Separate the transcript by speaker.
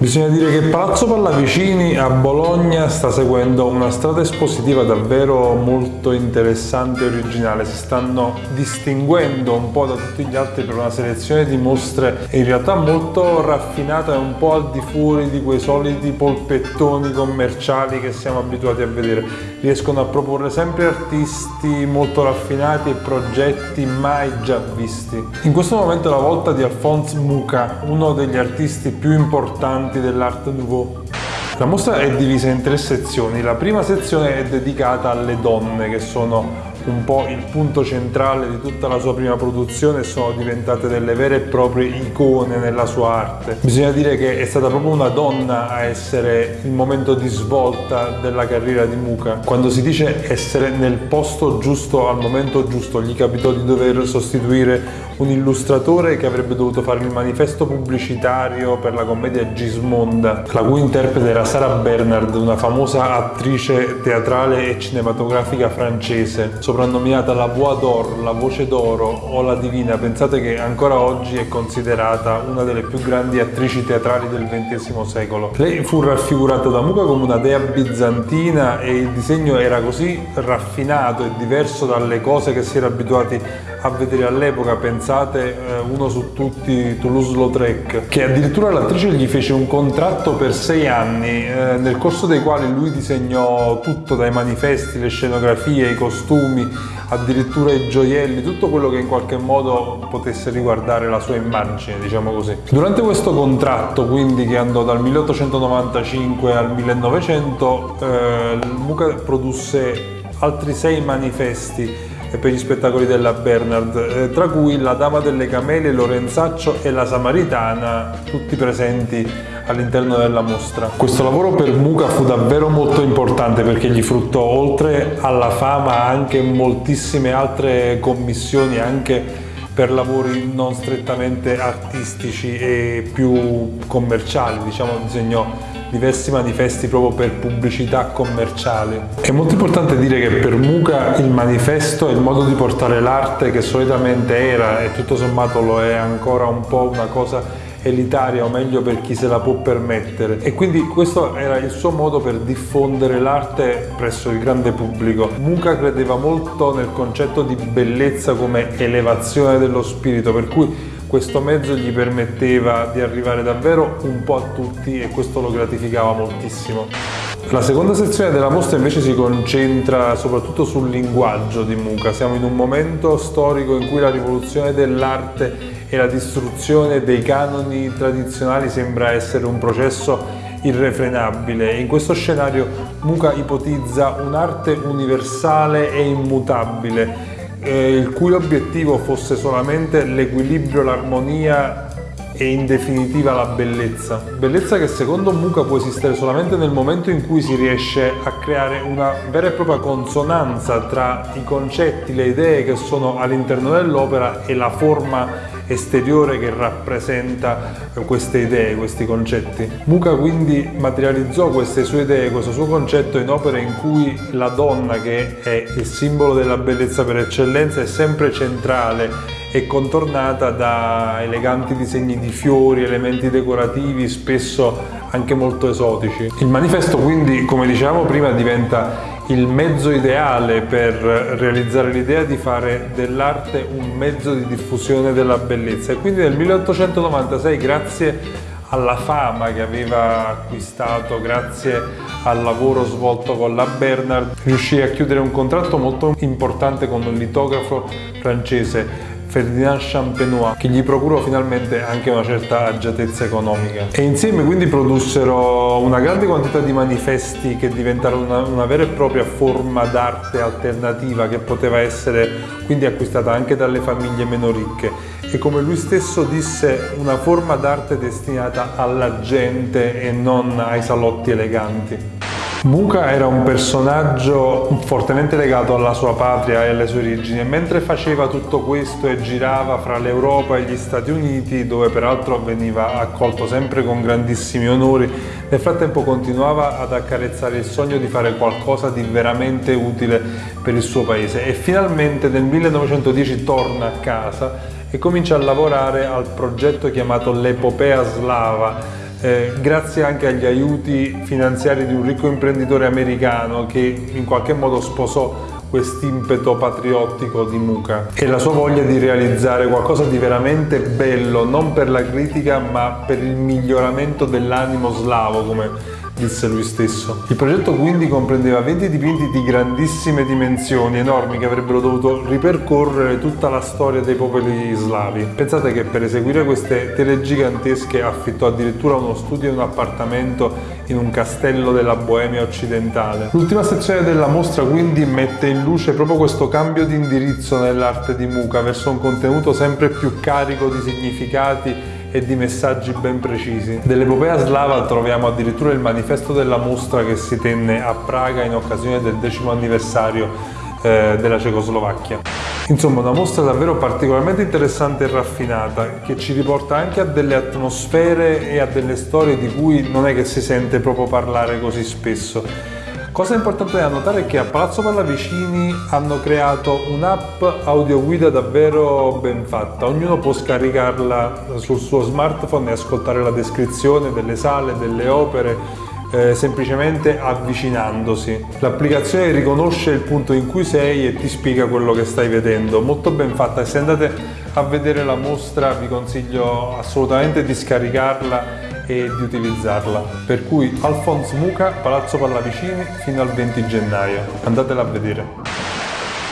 Speaker 1: Bisogna dire che Palazzo Pallavicini a Bologna sta seguendo una strada espositiva davvero molto interessante e originale, si stanno distinguendo un po' da tutti gli altri per una selezione di mostre in realtà molto raffinata e un po' al di fuori di quei soliti polpettoni commerciali che siamo abituati a vedere. Riescono a proporre sempre artisti molto raffinati e progetti mai già visti. In questo momento è la volta di Alphonse Muca, uno degli artisti più importanti importanti dell'Art Nouveau. La mostra è divisa in tre sezioni, la prima sezione è dedicata alle donne che sono un po' il punto centrale di tutta la sua prima produzione sono diventate delle vere e proprie icone nella sua arte. Bisogna dire che è stata proprio una donna a essere il momento di svolta della carriera di Muka. Quando si dice essere nel posto giusto al momento giusto, gli capitò di dover sostituire un illustratore che avrebbe dovuto fare il manifesto pubblicitario per la commedia Gismonda, la cui interprete era Sara Bernard, una famosa attrice teatrale e cinematografica francese, soprannominata la Voix d'Or, la voce d'oro o la divina. Pensate che ancora oggi è considerata una delle più grandi attrici teatrali del XX secolo. Lei fu raffigurata da Muca come una dea bizantina e il disegno era così raffinato e diverso dalle cose che si era abituati a vedere all'epoca, pensate eh, uno su tutti Toulouse-Lautrec, che addirittura l'attrice gli fece un contratto per sei anni, eh, nel corso dei quali lui disegnò tutto, dai manifesti, le scenografie, i costumi, addirittura i gioielli, tutto quello che in qualche modo potesse riguardare la sua immagine, diciamo così. Durante questo contratto, quindi che andò dal 1895 al 1900, eh, Muca produsse altri sei manifesti per gli spettacoli della Bernard, eh, tra cui La Dama delle Camele, Lorenzaccio e La Samaritana, tutti presenti all'interno della mostra. Questo lavoro per Muca fu davvero molto importante perché gli fruttò oltre alla fama anche moltissime altre commissioni anche per lavori non strettamente artistici e più commerciali, diciamo disegnò diversi manifesti proprio per pubblicità commerciali. È molto importante dire che per Muca il manifesto è il modo di portare l'arte che solitamente era e tutto sommato lo è ancora un po' una cosa elitaria o meglio per chi se la può permettere e quindi questo era il suo modo per diffondere l'arte presso il grande pubblico. Muca credeva molto nel concetto di bellezza come elevazione dello spirito per cui questo mezzo gli permetteva di arrivare davvero un po' a tutti e questo lo gratificava moltissimo. La seconda sezione della mostra invece si concentra soprattutto sul linguaggio di Muca. Siamo in un momento storico in cui la rivoluzione dell'arte e la distruzione dei canoni tradizionali sembra essere un processo irrefrenabile. In questo scenario Muca ipotizza un'arte universale e immutabile eh, il cui obiettivo fosse solamente l'equilibrio, l'armonia e in definitiva la bellezza. Bellezza che secondo Muca può esistere solamente nel momento in cui si riesce a creare una vera e propria consonanza tra i concetti, le idee che sono all'interno dell'opera e la forma esteriore che rappresenta queste idee, questi concetti. Muca quindi materializzò queste sue idee, questo suo concetto in opere in cui la donna, che è il simbolo della bellezza per eccellenza, è sempre centrale e contornata da eleganti disegni di fiori, elementi decorativi, spesso anche molto esotici. Il manifesto quindi, come dicevamo prima, diventa il mezzo ideale per realizzare l'idea di fare dell'arte un mezzo di diffusione della bellezza. E quindi nel 1896 grazie alla fama che aveva acquistato grazie al lavoro svolto con la Bernard riuscì a chiudere un contratto molto importante con un litografo francese Ferdinand Champenois che gli procurò finalmente anche una certa agiatezza economica e insieme quindi produssero una grande quantità di manifesti che diventarono una, una vera e propria forma d'arte alternativa che poteva essere quindi acquistata anche dalle famiglie meno ricche e come lui stesso disse una forma d'arte destinata alla gente e non ai salotti eleganti. Muka era un personaggio fortemente legato alla sua patria e alle sue origini e mentre faceva tutto questo e girava fra l'Europa e gli Stati Uniti, dove peraltro veniva accolto sempre con grandissimi onori, nel frattempo continuava ad accarezzare il sogno di fare qualcosa di veramente utile per il suo paese. E finalmente nel 1910 torna a casa e comincia a lavorare al progetto chiamato l'Epopea Slava eh, grazie anche agli aiuti finanziari di un ricco imprenditore americano che in qualche modo sposò quest'impeto patriottico di Muka. E la sua voglia di realizzare qualcosa di veramente bello, non per la critica ma per il miglioramento dell'animo slavo, come disse lui stesso. Il progetto quindi comprendeva 20 dipinti di grandissime dimensioni, enormi, che avrebbero dovuto ripercorrere tutta la storia dei popoli slavi. Pensate che per eseguire queste tele gigantesche affittò addirittura uno studio e un appartamento in un castello della Boemia occidentale. L'ultima sezione della mostra quindi mette in luce proprio questo cambio di indirizzo nell'arte di Muka verso un contenuto sempre più carico di significati e di messaggi ben precisi. Dell'epopea slava troviamo addirittura il manifesto della mostra che si tenne a Praga in occasione del decimo anniversario eh, della Cecoslovacchia. Insomma, una mostra davvero particolarmente interessante e raffinata che ci riporta anche a delle atmosfere e a delle storie di cui non è che si sente proprio parlare così spesso. Cosa importante da notare è che a Palazzo Pallavicini hanno creato un'app audioguida davvero ben fatta. Ognuno può scaricarla sul suo smartphone e ascoltare la descrizione delle sale, delle opere, eh, semplicemente avvicinandosi. L'applicazione riconosce il punto in cui sei e ti spiega quello che stai vedendo. Molto ben fatta. Se andate a vedere la mostra vi consiglio assolutamente di scaricarla e di utilizzarla. Per cui Alphonse Muca, Palazzo Pallavicini fino al 20 gennaio. Andatela a vedere.